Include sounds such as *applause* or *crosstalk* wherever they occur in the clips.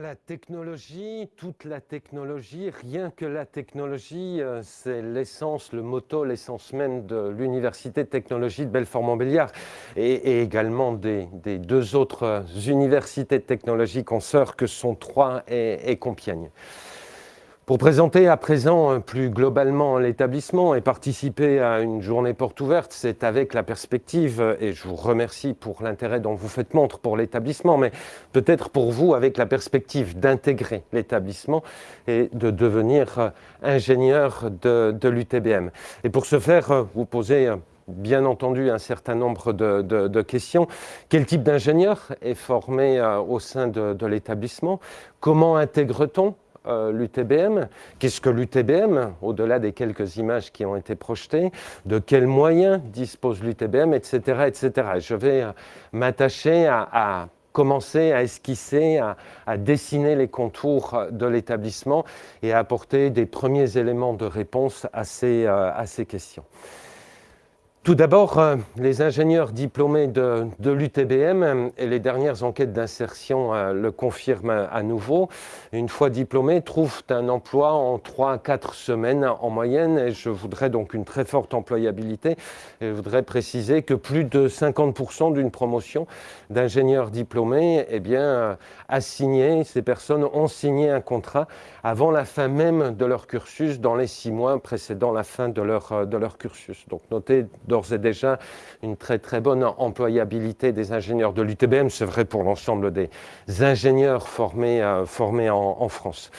La technologie, toute la technologie, rien que la technologie, euh, c'est l'essence, le motto, l'essence même de l'Université de technologie de Belfort-Montbéliard et, également des, deux autres universités de technologie consoeurs que sont Troyes et, et Compiègne. Pour présenter à présent euh, plus globalement l'établissement et participer à une journée porte ouverte, c'est avec la perspective, euh, et je vous remercie pour l'intérêt dont vous faites montre pour l'établissement, mais peut-être pour vous avec la perspective d'intégrer l'établissement et de devenir euh, ingénieur de, l'UTBM. Et pour ce faire, vous posez bien entendu un certain nombre de, questions. Quel type d'ingénieur est formé au sein de l'établissement? Comment intègre-t-on? Euh, l'UTBM. Qu'est-ce que l'UTBM, au-delà des quelques images qui ont été projetées De quels moyens dispose l'UTBM, etc., etc. Je vais euh, m'attacher à, commencer à esquisser, à, dessiner les contours de l'établissement et à apporter des premiers éléments de réponse euh, à ces questions. Tout d'abord, euh, les ingénieurs diplômés de, l'UTBM euh, et les dernières enquêtes d'insertion euh, le confirment à nouveau. Une fois diplômés, trouvent un emploi en 3 à 4 semaines en moyenne et je voudrais donc une très forte employabilité. Et je voudrais préciser que plus de 50% d'une promotion d'ingénieurs diplômés eh bien, a ces personnes ont signé un contrat avant la fin même de leur cursus, dans les six mois précédant la fin de leur, de leur cursus. Donc notez d'ores et déjà une très très bonne employabilité des ingénieurs de l'UTBM. C'est vrai pour l'ensemble des ingénieurs formés, euh, en, France.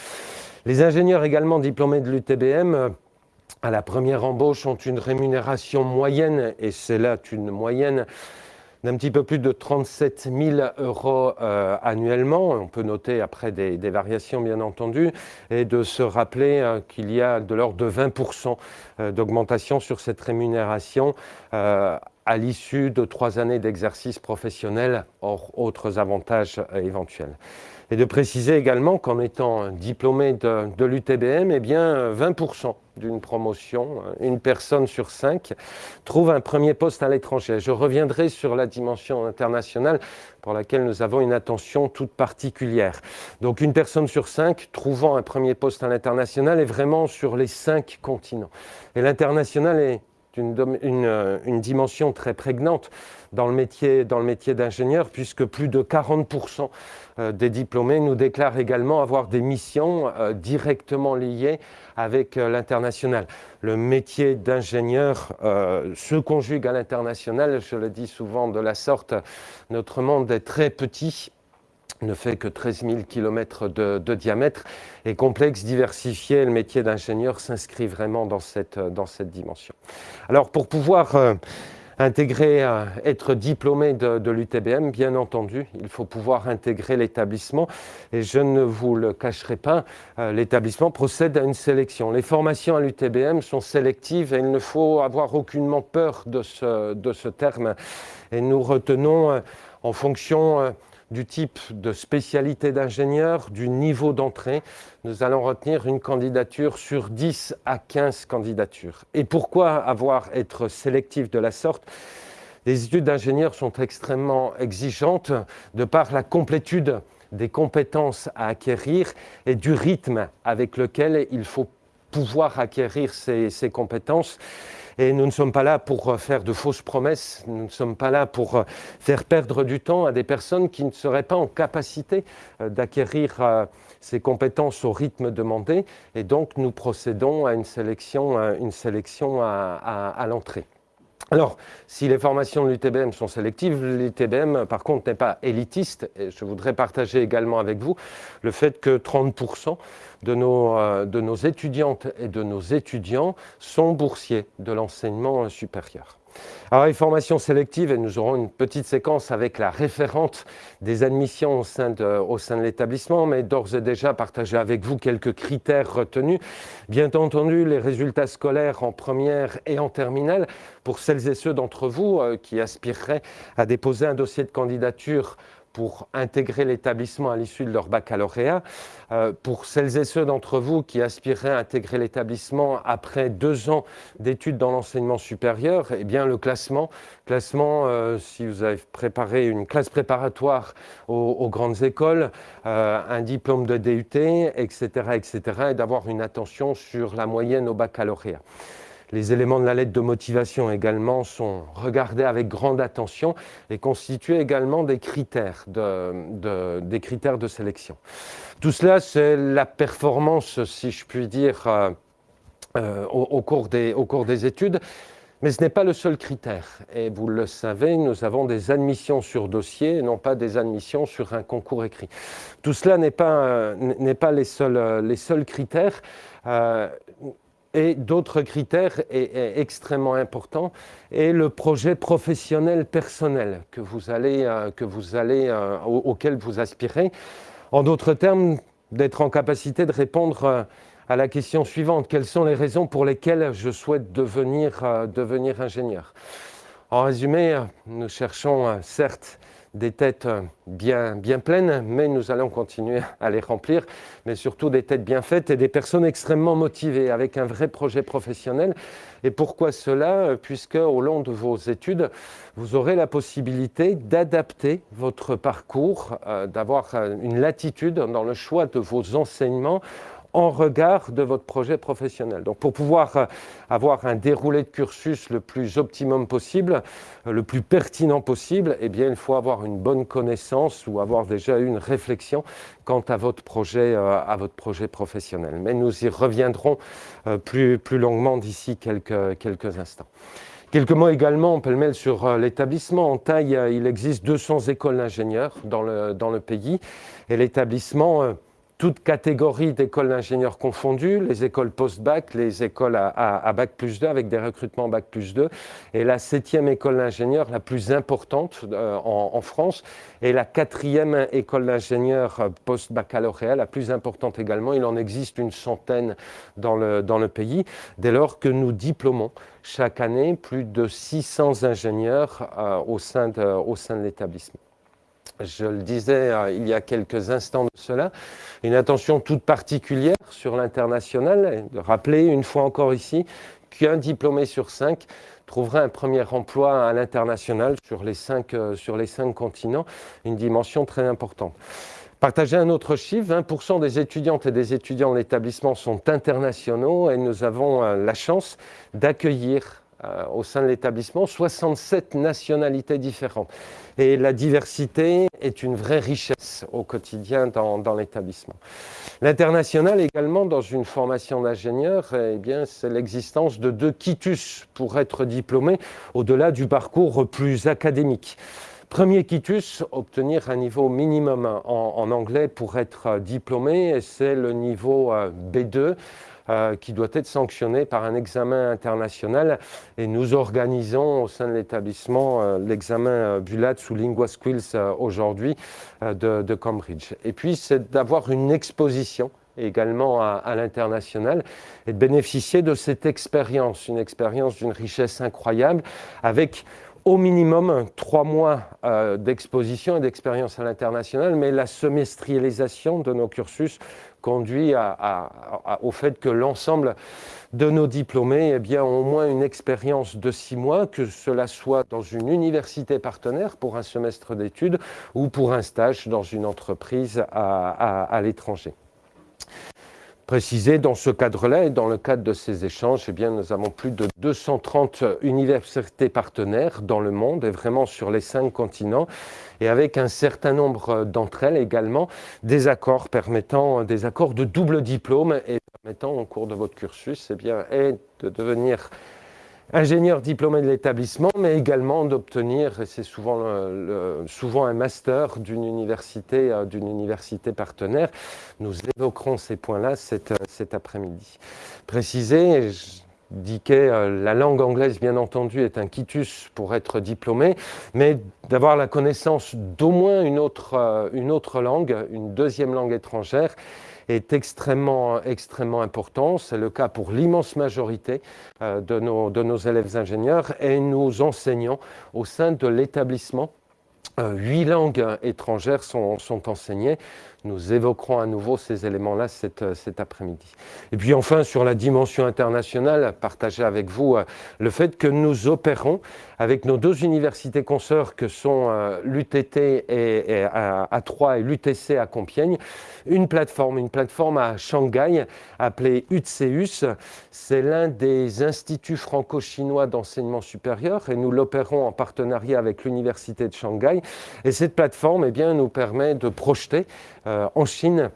Les ingénieurs également diplômés de l'UTBM, euh, à la première embauche, ont une rémunération moyenne, et c'est là une moyenne d'un petit peu plus de 37 000 euros euh, annuellement. On peut noter après des, variations, bien entendu, et de se rappeler euh, qu'il y a de l'ordre de 20% euh, d'augmentation sur cette rémunération à l'issue de trois années d'exercice professionnel, hors autres avantages éventuels. Et de préciser également qu'en étant diplômé de, l'UTBM, eh bien 20% d'une promotion, une personne sur cinq, trouve un premier poste à l'étranger. Je reviendrai sur la dimension internationale pour laquelle nous avons une attention toute particulière. Donc une personne sur cinq trouvant un premier poste à l'international est vraiment sur les cinq continents. Et l'international est une, une, dimension très prégnante dans le métier, dans le métier d'ingénieur, puisque plus de 40% euh, des diplômés nous déclarent également avoir des missions euh, directement liées avec euh, l'international. Le métier d'ingénieur se conjugue à l'international, je le dis souvent de la sorte, notre monde est très petit ne fait que 13 000 km de, diamètre et complexe, diversifié. Le métier d'ingénieur s'inscrit vraiment dans cette, dans cette dimension. Alors pour pouvoir intégrer, euh, être diplômé de, l'UTBM, bien entendu, il faut pouvoir intégrer l'établissement et je ne vous le cacherai pas, euh, l'établissement procède à une sélection. Les formations à l'UTBM sont sélectives et il ne faut avoir aucunement peur de ce, de ce terme. Et nous retenons en fonction du type de spécialité d'ingénieur, du niveau d'entrée. Nous allons retenir une candidature sur 10 à 15 candidatures. Et pourquoi avoir être sélectif de la sorte? Les études d'ingénieur sont extrêmement exigeantes de par la complétude des compétences à acquérir et du rythme avec lequel il faut pouvoir acquérir ces, ces compétences. Et nous ne sommes pas là pour euh, faire de fausses promesses, nous ne sommes pas là pour euh, faire perdre du temps à des personnes qui ne seraient pas en capacité euh, d'acquérir ces compétences au rythme demandé. Et donc, nous procédons à une sélection, une sélection à, l'entrée. Alors, si les formations de l'UTBM sont sélectives, l'UTBM, par contre, n'est pas élitiste. Et je voudrais partager également avec vous le fait que 30% de nos, euh, de nos étudiantes et de nos étudiants sont boursiers de l'enseignement supérieur. Alors, les formations sélectives, et nous aurons une petite séquence avec la référente des admissions au sein de, au sein de l'établissement, mais d'ores et déjà partager avec vous quelques critères retenus. Bien entendu, les résultats scolaires en première et en terminale, pour celles et ceux d'entre vous euh, qui aspireraient à déposer un dossier de candidature pour intégrer l'établissement à l'issue de leur baccalauréat. Euh, pour celles et ceux d'entre vous qui aspireraient à intégrer l'établissement après deux ans d'études dans l'enseignement supérieur, eh bien le classement, classement euh, si vous avez préparé une classe préparatoire aux, grandes écoles, euh, un diplôme de DUT, etc., etc., et d'avoir une attention sur la moyenne au baccalauréat. Les éléments de la lettre de motivation également sont regardés avec grande attention et constituent également des critères de, des critères de sélection. Tout cela, c'est la performance, si je puis dire, euh, euh, au, cours des, études. Mais ce n'est pas le seul critère. Et vous le savez, nous avons des admissions sur dossier, non pas des admissions sur un concours écrit. Tout cela n'est pas, euh, les seuls critères et d'autres critères extrêmement importants et le projet professionnel personnel que vous allez, euh, que vous allez, euh, auquel vous aspirez. En d'autres termes, d'être en capacité de répondre euh, à la question suivante. Quelles sont les raisons pour lesquelles je souhaite devenir, devenir ingénieur? En résumé, nous cherchons certes des têtes bien, pleines, mais nous allons continuer à les remplir, mais surtout des têtes bien faites et des personnes extrêmement motivées avec un vrai projet professionnel. Et pourquoi cela? Puisque au long de vos études, vous aurez la possibilité d'adapter votre parcours, euh, d'avoir une latitude dans le choix de vos enseignements en regard de votre projet professionnel. Donc pour pouvoir euh, avoir un déroulé de cursus le plus optimum possible, euh, le plus pertinent possible, eh bien, il faut avoir une bonne connaissance ou avoir déjà eu une réflexion quant à votre projet, euh, à votre projet professionnel. Mais nous y reviendrons plus, plus longuement d'ici quelques, quelques instants. Quelques mots également, peut le sur l'établissement. En taille, il existe 200 écoles d'ingénieurs dans le, dans le pays et l'établissement toutes catégories d'écoles d'ingénieurs confondues, les écoles post-bac, les écoles à, bac plus 2 avec des recrutements bac plus 2, et la septième école d'ingénieurs la plus importante euh, en, France, et la quatrième école d'ingénieurs post-baccalauréat la plus importante également. Il en existe une centaine dans le, dans le pays, dès lors que nous diplômons chaque année plus de 600 ingénieurs euh, au sein de, au sein de l'établissement je le disais euh, il y a quelques instants de cela, une attention toute particulière sur l'international, de rappeler une fois encore ici qu'un diplômé sur cinq trouvera un premier emploi à l'international sur, les cinq, euh, continents, une dimension très importante. Partager un autre chiffre, 20% des étudiantes et des étudiants de l'établissement sont internationaux et nous avons euh, la chance d'accueillir au sein de l'établissement 67 nationalités différentes. Et la diversité est une vraie richesse au quotidien dans, l'établissement. L'international également, dans une formation d'ingénieur, eh bien, c'est l'existence de deux quitus pour être diplômé au-delà du parcours plus académique. Premier quitus, obtenir un niveau minimum en, anglais pour être diplômé, c'est le niveau euh, B2 euh, qui doit être sanctionné par un examen international. Et nous organisons au sein de l'établissement euh, l'examen euh, Bulat sous Lingua Skills aujourd'hui de, Cambridge. Et puis, c'est d'avoir une exposition également à l'international et de bénéficier de cette expérience, une expérience d'une richesse incroyable avec au minimum trois mois d'exposition et d'expérience à l'international, mais la semestrialisation de nos cursus conduit au fait que l'ensemble de nos diplômés eh bien, ont au moins une expérience de six mois, que cela soit dans une université partenaire pour un semestre d'études ou pour un stage dans une entreprise à l'étranger préciser dans ce cadre-là et dans le cadre de ces échanges, eh bien, nous avons plus de 230 universités partenaires dans le monde et vraiment sur les cinq continents et avec un certain nombre d'entre elles également des accords permettant des accords de double diplôme et permettant au cours de votre cursus eh bien, de devenir ingénieur diplômé de l'établissement, mais également d'obtenir, et c'est souvent, souvent un master d'une université, euh, d'une université partenaire. Nous évoquerons ces points-là cet, cet après-midi. Préciser, que euh, la langue anglaise, bien entendu, est un quitus pour être diplômé, mais d'avoir la connaissance d'au moins une autre, euh, une autre langue, une deuxième langue étrangère, est extrêmement, extrêmement important. C'est le cas pour l'immense majorité euh, de, nos, nos élèves ingénieurs et nous enseignons au sein de l'établissement euh, huit langues étrangères sont, enseignées. Nous évoquerons à nouveau ces éléments-là cet, euh, cet après-midi. Et puis enfin, sur la dimension internationale, partager avec vous le fait que nous opérons avec nos deux universités consoeurs que sont l'UTT et, à, Troyes et l'UTC à Compiègne, une plateforme, une plateforme à Shanghai appelée UTCEUS. C'est l'un des instituts franco-chinois d'enseignement supérieur et nous l'opérons en partenariat avec l'université de Shanghai. Et cette plateforme eh bien, nous permet de projeter euh, en Chine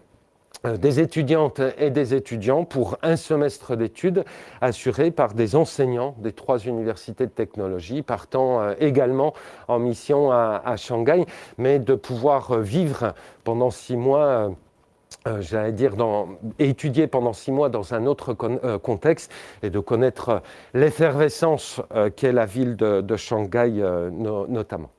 euh, des étudiantes et des étudiants pour un semestre d'études assuré par des enseignants des trois universités de technologie, partant euh, également en mission à, Shanghai, mais de pouvoir euh, vivre pendant six mois. j'allais dire, étudier pendant six mois dans un autre contexte et de connaître l'effervescence, qu'est la ville de, Shanghai notamment.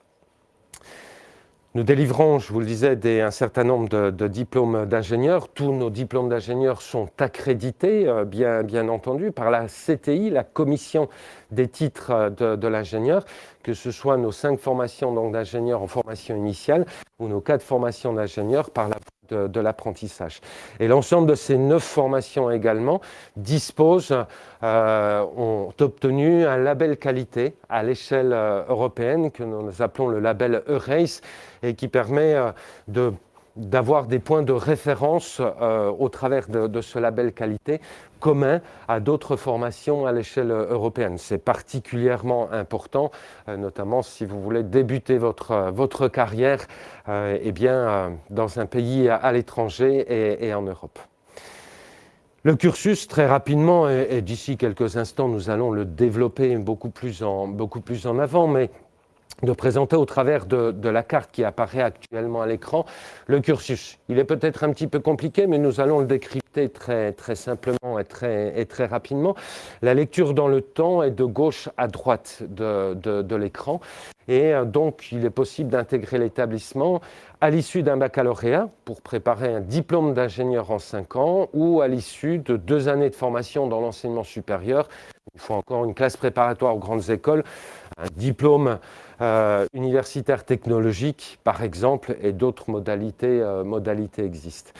Nous délivrons, je vous le disais, un certain nombre de, diplômes d'ingénieurs. Tous nos diplômes d'ingénieurs sont accrédités, euh, bien, bien, entendu, par la CTI, la commission des titres de, l'ingénieur, que ce soit nos cinq formations d'ingénieurs en formation initiale ou nos quatre formations d'ingénieurs par la de, l'apprentissage. Et l'ensemble de ces neuf formations également disposent, euh, ont obtenu un label qualité à l'échelle euh, européenne que nous appelons le label EURACE et qui permet euh, de d'avoir des points de référence au travers de, ce label qualité commun à d'autres formations à l'échelle européenne. C'est particulièrement important, euh, notamment si vous voulez débuter votre, euh, votre carrière euh, eh bien, dans un pays à, l'étranger et, en Europe. Le cursus, très rapidement, et, d'ici quelques instants, nous allons le développer beaucoup plus en, beaucoup plus en avant, mais de présenter au travers de, la carte qui apparaît actuellement à l'écran le cursus. Il est peut-être un petit peu compliqué, mais nous allons le décrypter très, très simplement et très, et très rapidement. La lecture dans le temps est de gauche à droite de, de l'écran. Et euh, donc, il est possible d'intégrer l'établissement à l'issue d'un baccalauréat pour préparer un diplôme d'ingénieur en 5 ans ou à l'issue de deux années de formation dans l'enseignement supérieur. Il faut encore une classe préparatoire aux grandes écoles, un diplôme euh, universitaire technologique, par exemple, et d'autres modalités, euh, modalités existent.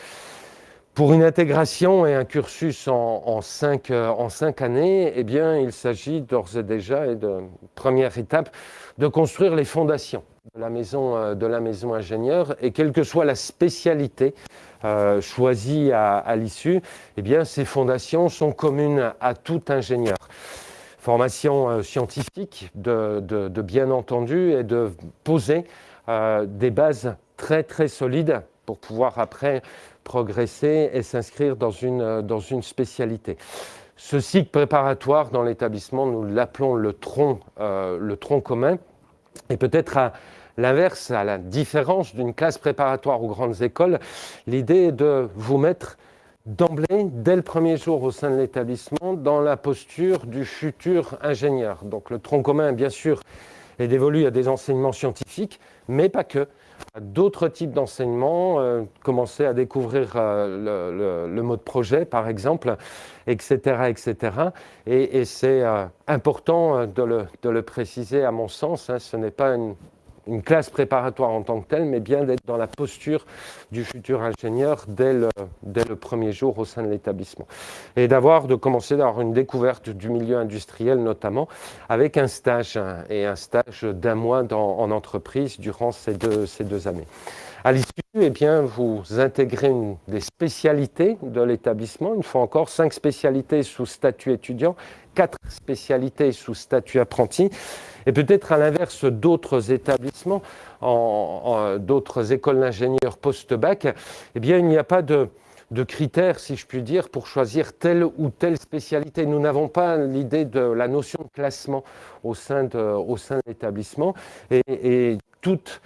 Pour une intégration et un cursus en, cinq, euh, en cinq années, eh bien, il s'agit d'ores et déjà, et de première étape, de construire les fondations de la maison, de ingénieur, et quelle que soit la spécialité choisie à, à l'issue, eh bien, ces fondations sont communes à tout ingénieur formation euh, scientifique, de, bien entendu, et de poser euh, des bases très très solides pour pouvoir après progresser et s'inscrire dans une, euh, dans une spécialité. Ce cycle préparatoire dans l'établissement, nous l'appelons le tronc, le tronc commun, et peut-être à l'inverse, à la différence d'une classe préparatoire aux grandes écoles, l'idée est de vous mettre d'emblée, dès le premier jour au sein de l'établissement, dans la posture du futur ingénieur. Donc le tronc commun, bien sûr, est dévolu à des enseignements scientifiques, mais pas que. D'autres types d'enseignements, euh, commencer à découvrir euh, le, mode projet, par exemple, etc. etc. Et, c'est euh, important de le, de le, préciser, à mon sens, hein, ce n'est pas une une classe préparatoire en tant que telle, mais bien d'être dans la posture du futur ingénieur dès le, dès le premier jour au sein de l'établissement. Et d'avoir, de commencer d'avoir une découverte du milieu industriel notamment, avec un stage, et un stage d'un mois dans, en entreprise durant ces deux, ces deux années. À l'issue, eh bien, vous intégrez une, des spécialités de l'établissement, une fois encore, cinq spécialités sous statut étudiant, quatre spécialités sous statut apprenti, et peut-être à l'inverse d'autres établissements, en, d'autres écoles d'ingénieurs post-bac, eh bien, il n'y a pas de, critères, si je puis dire, pour choisir telle ou telle spécialité. Nous n'avons pas l'idée de la notion de classement au sein de, l'établissement. Et, et toute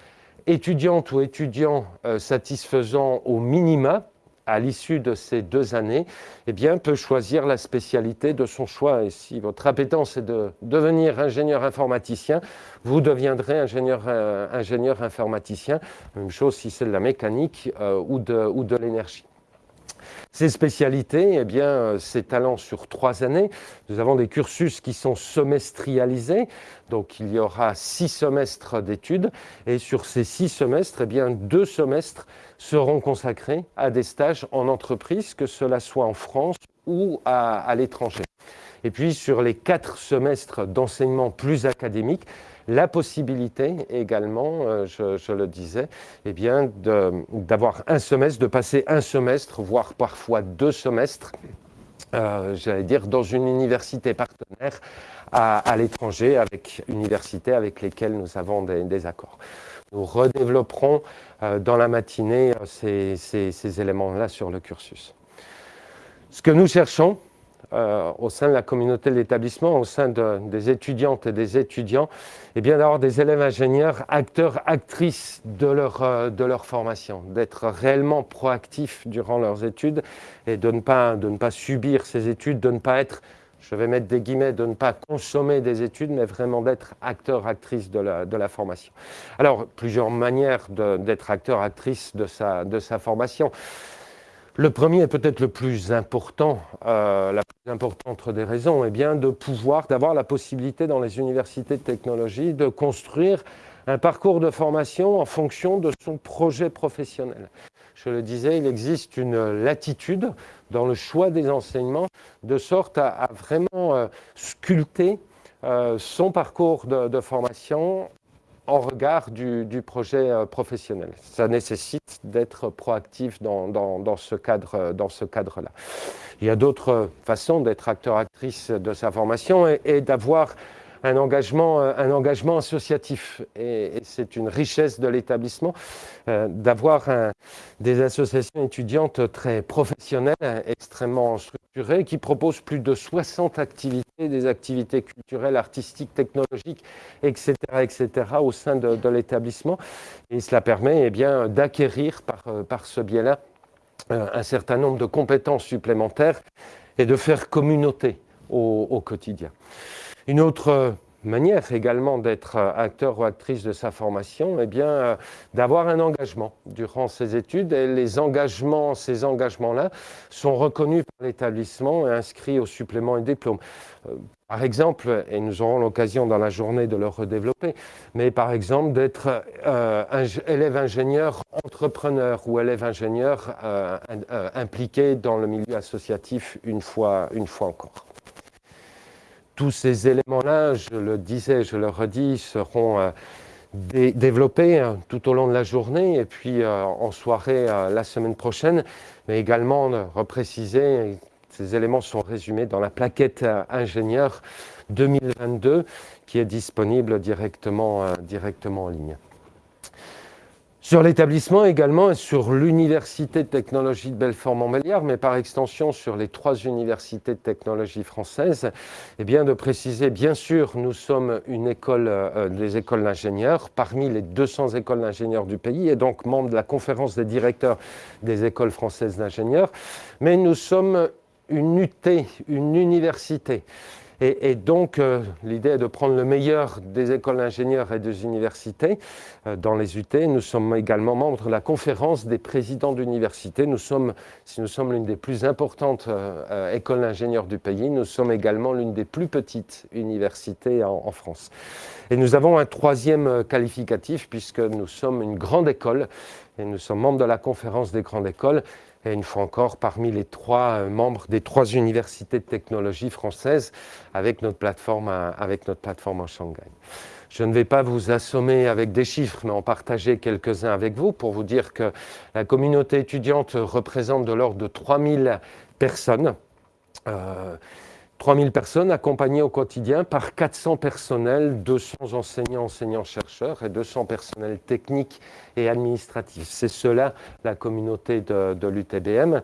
étudiante ou étudiant euh, satisfaisant au minima, à l'issue de ces deux années, eh bien, peut choisir la spécialité de son choix. Et si votre appétence est de devenir ingénieur informaticien, vous deviendrez ingénieur, euh, informaticien. Même chose si c'est de la mécanique euh, ou de l'énergie. Ces spécialités, eh bien, euh, s'étalant sur trois années, nous avons des cursus qui sont semestrialisés, donc il y aura six semestres d'études, et sur ces six semestres, eh bien, deux semestres seront consacrés à des stages en entreprise, que cela soit en France ou à l'étranger. Et puis sur les quatre semestres d'enseignement plus académique, la possibilité également, euh, je, le disais, eh bien, d'avoir un semestre, de passer un semestre, voire parfois deux semestres, euh, j'allais dire, dans une université partenaire à, l'étranger, avec universités avec lesquelles nous avons des, accords. Nous redévelopperons euh, dans la matinée ces éléments-là sur le cursus. Ce que nous cherchons, euh, au sein de la communauté de l'établissement, au sein des étudiantes et des étudiants, et eh bien d'avoir des élèves ingénieurs, acteurs, actrices de leur, euh, de leur formation, d'être réellement proactifs durant leurs études et de ne, pas, de ne pas subir ces études, de ne pas être je vais mettre des guillemets, de ne pas consommer des études, mais vraiment d'être acteur, actrice de la, de la formation. Alors, plusieurs manières d'être acteur, actrice de sa, de sa formation. Le premier est peut-être le plus important, euh, la plus importante des raisons, est bien de pouvoir, d'avoir la possibilité dans les universités de technologie de construire un parcours de formation en fonction de son projet professionnel. Je le disais, il existe une latitude dans le choix des enseignements de sorte à, vraiment euh, sculpter euh, son parcours de, formation en regard du, projet euh, professionnel. Ça nécessite d'être proactif dans, ce cadre-là. Cadre Il y a d'autres façons d'être acteur-actrice de sa formation et d'avoir un engagement, euh, un engagement associatif. Et, c'est une richesse de l'établissement euh, d'avoir des associations étudiantes très professionnelles, extrêmement structurées, qui proposent plus de 60 activités, des activités culturelles, artistiques, technologiques, etc., etc., au sein de, l'établissement. Et cela permet eh d'acquérir par, euh, par ce biais-là un certain nombre de compétences supplémentaires et de faire communauté au, au quotidien. Une autre manière également d'être acteur ou actrice de sa formation, eh bien, euh, d'avoir un engagement durant ses études. Et les engagements, ces engagements-là sont reconnus par l'établissement et inscrits au supplément et diplôme. Euh, par exemple, et nous aurons l'occasion dans la journée de le redévelopper, mais par exemple d'être euh, élève ingénieur entrepreneur ou élève ingénieur impliqué dans le milieu associatif une fois encore tous ces éléments-là, je le disais, je le redis, seront euh, développés hein, tout au long de la journée et puis euh, en soirée euh, la semaine prochaine, mais également repréciser, ces éléments sont résumés dans la plaquette ingénieur 2022 qui est disponible directement, directement en ligne. Sur l'établissement également et sur l'Université de technologie de Belfort-Montbéliard, mais par extension sur les trois universités de technologie françaises, eh bien de préciser, bien sûr, nous sommes une école, euh, des écoles d'ingénieurs, parmi les 200 écoles d'ingénieurs du pays, et donc membre de la conférence des directeurs des écoles françaises d'ingénieurs, mais nous sommes une UT, une université. Et, donc, euh, l'idée est de prendre le meilleur des écoles d'ingénieurs et des universités euh, dans les UT. Nous sommes également membres de la conférence des présidents d'universités. Nous sommes, si nous sommes l'une des plus importantes euh, écoles d'ingénieurs du pays, nous sommes également l'une des plus petites universités en, en, France. Et nous avons un troisième qualificatif puisque nous sommes une grande école et nous sommes membres de la conférence des grandes écoles et une fois encore parmi les trois euh, membres des trois universités de technologie françaises avec notre plateforme, avec notre plateforme en Shanghai. Je ne vais pas vous assommer avec des chiffres, mais en partager quelques-uns avec vous pour vous dire que la communauté étudiante représente de l'ordre de 3000 personnes. Euh, 3000 personnes accompagnées au quotidien par 400 personnels, 200 enseignants, enseignants-chercheurs et 200 personnels techniques et administratifs. C'est cela la communauté de, l'UTBM.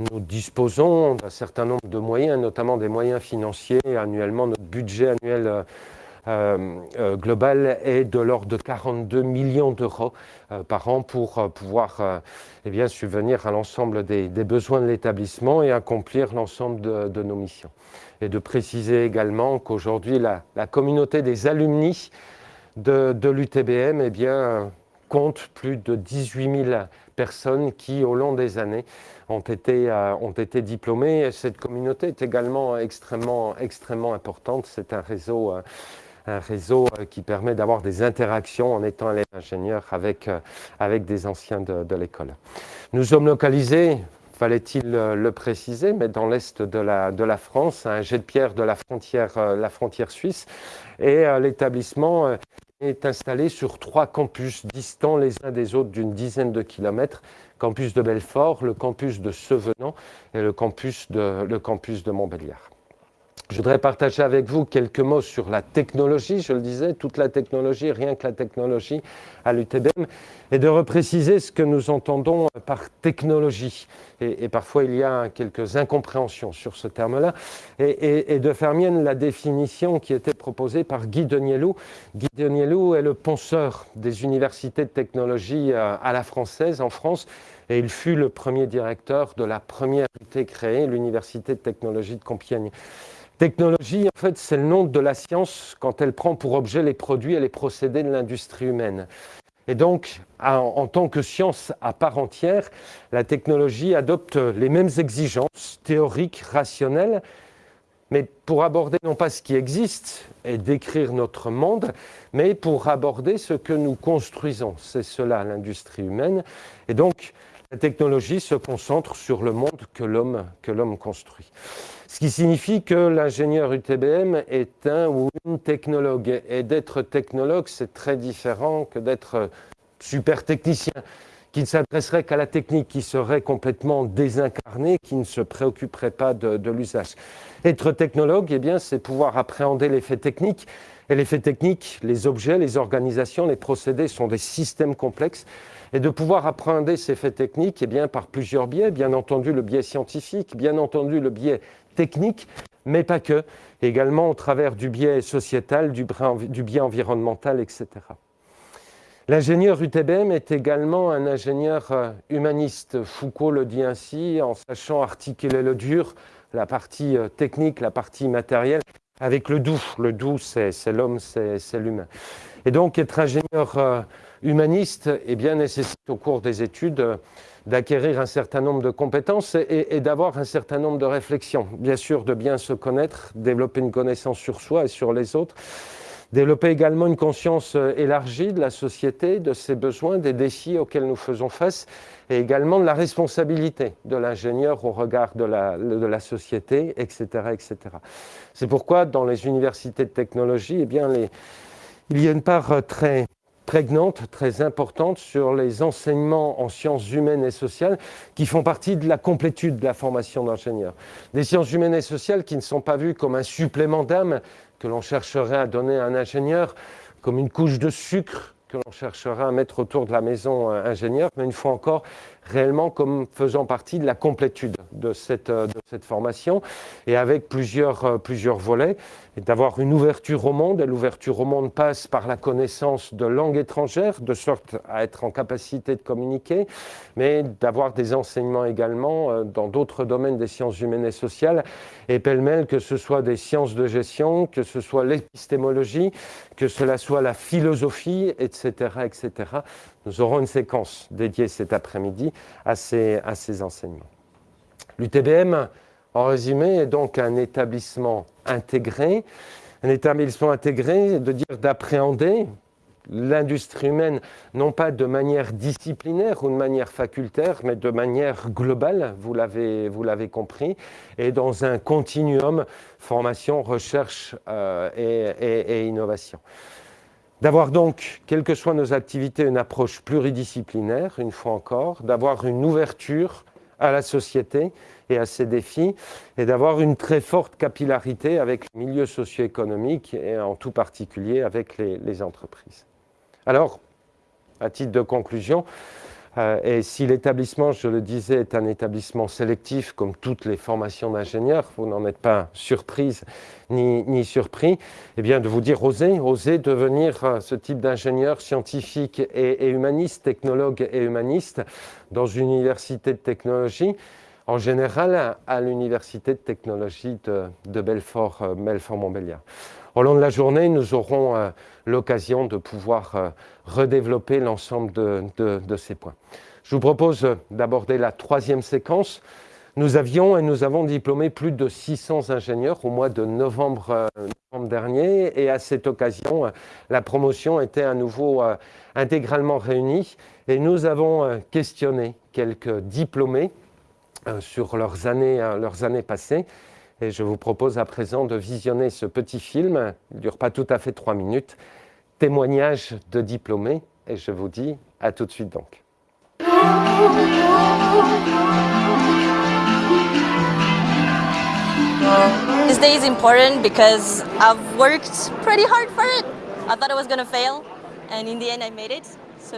Nous disposons d'un certain nombre de moyens, notamment des moyens financiers. Annuellement, notre budget annuel euh, global est de l'ordre de 42 millions d'euros euh, par an pour pouvoir eh bien, subvenir à l'ensemble des, besoins de l'établissement et accomplir l'ensemble de nos missions et de préciser également qu'aujourd'hui, la, communauté des alumni de, l'UTBM eh compte plus de 18 000 personnes qui, au long des années, ont été, euh, ont été diplômées. cette communauté est également extrêmement, extrêmement importante. C'est un réseau, euh, un réseau euh, qui permet d'avoir des interactions en étant élève ingénieur avec, avec des anciens de, l'école. Nous sommes localisés, fallait-il le préciser, mais dans l'est de la, France, un jet de pierre de la frontière, euh, la frontière suisse, et euh, l'établissement euh, est installé sur trois campus distants les uns des autres d'une dizaine de kilomètres, campus de Belfort, le campus de Sevenant et le campus de, le campus de Montbéliard. Je voudrais partager avec vous quelques mots sur la technologie, je le disais, toute la technologie, rien que la technologie à l'UTBM, et de repréciser ce que nous entendons par technologie. Et, parfois, il y a quelques incompréhensions sur ce terme-là, et, de faire mienne la définition qui était proposée par Guy Denielou. Guy Denielou est le penseur des universités de technologie euh, à la française en France, et il fut le premier directeur de la première unité créée, l'Université de technologie de Compiègne. Technologie, en fait, c'est le nom de la science quand elle prend pour objet les produits et les procédés de l'industrie humaine. Et donc, en, tant que science à part entière, la technologie adopte les mêmes exigences théoriques, rationnelles, mais pour aborder non pas ce qui existe et décrire notre monde, mais pour aborder ce que nous construisons. C'est cela l'industrie humaine. Et donc, la technologie se concentre sur le monde que l'homme construit. Ce qui signifie que l'ingénieur UTBM est un ou une technologue. Et d'être technologue, c'est très différent que d'être super technicien, qui ne s'adresserait qu'à la technique, qui serait complètement désincarné, qui ne se préoccuperait pas de, l'usage. Être technologue, eh bien, c'est pouvoir appréhender l'effet technique. Et l'effet technique, les objets, les organisations, les procédés sont des systèmes complexes et de pouvoir appréhender ces faits techniques eh bien, par plusieurs biais, bien entendu le biais scientifique, bien entendu le biais technique, mais pas que, également au travers du biais sociétal, du, biais environnemental, etc. L'ingénieur UTBM est également un ingénieur euh, humaniste. Foucault le dit ainsi, en sachant articuler le dur, la partie euh, technique, la partie matérielle, avec le doux. Le doux, c'est l'homme, c'est l'humain. Et donc, être ingénieur euh, humaniste eh bien, nécessite au cours des études d'acquérir un certain nombre de compétences et, d'avoir un certain nombre de réflexions. Bien sûr, de bien se connaître, développer une connaissance sur soi et sur les autres, développer également une conscience euh, élargie de la société, de ses besoins, des défis auxquels nous faisons face, et également de la responsabilité de l'ingénieur au regard de la, de la société, etc. etc. C'est pourquoi dans les universités de technologie, eh bien, les, il y a une part euh, très prégnante, très importante sur les enseignements en sciences humaines et sociales qui font partie de la complétude de la formation d'ingénieur. Des sciences humaines et sociales qui ne sont pas vues comme un supplément d'âme que l'on chercherait à donner à un ingénieur, comme une couche de sucre que l'on chercherait à mettre autour de la maison euh, ingénieur, mais une fois encore, réellement comme faisant partie de la complétude de cette, euh, formation et avec plusieurs, euh, plusieurs volets et d'avoir une ouverture au monde. Et l'ouverture au monde passe par la connaissance de langues étrangères, de sorte à être en capacité de communiquer, mais d'avoir des enseignements également euh, dans d'autres domaines des sciences humaines et sociales, et pêle-mêle, que ce soit des sciences de gestion, que ce soit l'épistémologie, que cela soit la philosophie, etc., etc. Nous aurons une séquence dédiée cet après-midi à ces, à ces enseignements. L'UTBM, en résumé, est donc un établissement intégré. Un établissement intégré, de dire d'appréhender l'industrie humaine, non pas de manière disciplinaire ou de manière facultaire, mais de manière globale, vous l'avez compris, et dans un continuum formation, recherche euh, et innovation. D'avoir donc, quelles que soient nos activités, une approche pluridisciplinaire, une fois encore, d'avoir une ouverture à la société et à ses défis, et d'avoir une très forte capillarité avec le milieu socio-économique et en tout particulier avec les, les entreprises. Alors, à titre de conclusion, et si l'établissement, je le disais, est un établissement sélectif, comme toutes les formations d'ingénieurs, vous n'en êtes pas surprise ni, surpris, eh bien de vous dire osez, osez devenir euh, ce type d'ingénieur scientifique et, humaniste, technologue et humaniste dans une université de technologie, en général à l'université de technologie de, Belfort, euh, Belfort-Montbéliard. Au long de la journée, nous aurons euh, l'occasion de pouvoir euh, redévelopper l'ensemble de, ces points. Je vous propose d'aborder la troisième séquence. Nous avions et nous avons diplômé plus de 600 ingénieurs au mois de novembre, euh, novembre dernier. Et à cette occasion, la promotion était à nouveau intégralement réunie. Et nous avons questionné quelques diplômés sur leurs années, leurs années passées. Et je vous propose à présent de visionner ce petit film, il ne dure pas tout à fait trois minutes, témoignage de diplômés, et je vous dis à tout de suite donc. This day is important because I've worked pretty hard for it. I thought I was to fail, and in the end I made it. so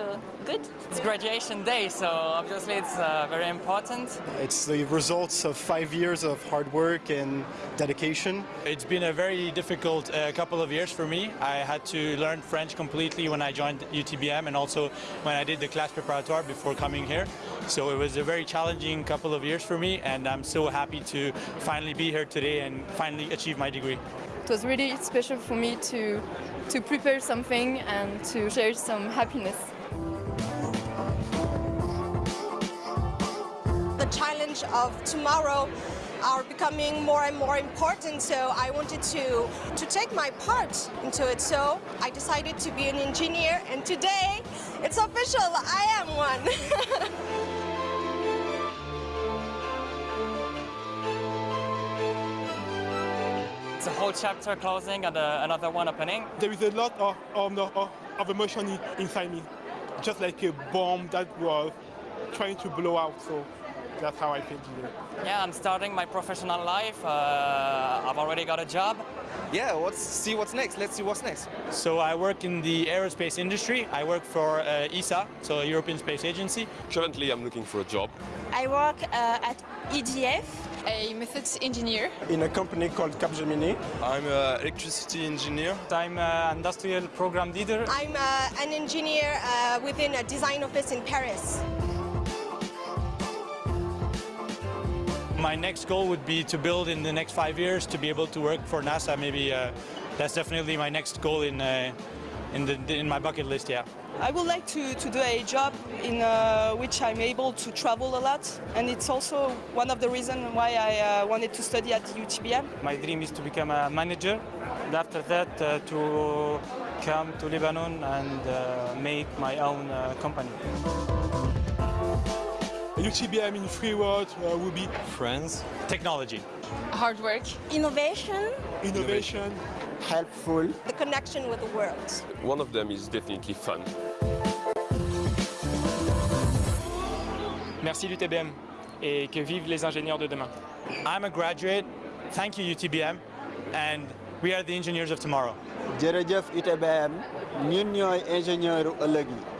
good. It's graduation day, so obviously it's uh, very important. It's the results of five years of hard work and dedication. It's been a very difficult uh, couple of years for me. I had to learn French completely when I joined UTBM and also when I did the class préparatoire before coming here. So it was a very challenging couple of years for me and I'm so happy to finally be here today and finally achieve my degree. It was really special for me to, to prepare something and to share some happiness. Challenge of tomorrow are becoming more and more important so I wanted to to take my part into it so I decided to be an engineer and today it's official I am one *laughs* It's a whole chapter closing and uh, another one opening. There is a lot of, of, of, of emotion inside me, just like a bomb that was trying to blow out. So that's how I feel today. Yeah, I'm starting my professional life. Uh, I've already got a job. yeah, let's see what's next. Let's see what's next. So I work in the aerospace industry. I work for uh, ESA, so European Space Agency. Currently, I'm looking for a job. I work uh, at EDF. A methods engineer. In a company called Capgemini. I'm an electricity engineer. I'm an industrial program leader. I'm uh, an engineer uh, within a design office in Paris My next goal would be to build in the next five years to be able to work for NASA. Maybe uh, that's definitely my next goal in uh, in the in my bucket list. Yeah. I would like to, to do a job in uh, which I'm able to travel a lot, and it's also one of the reasons why I uh, wanted to study at the UTBM. My dream is to become a manager. And after that, uh, to come to Lebanon and uh, make my own uh, company. UTBM in three words uh, would be Friends. Technology. Hard work. innovation innovation. Helpful. the connection with the world One of them is definitely fun. Merci l'UTBM et que vivent les ingénieurs de demain. I'm a graduate. Thank you, UTBM, and we are the engineers of tomorrow. jërëjëf UTBM ñun ñooy ingénieur ëllëg yi.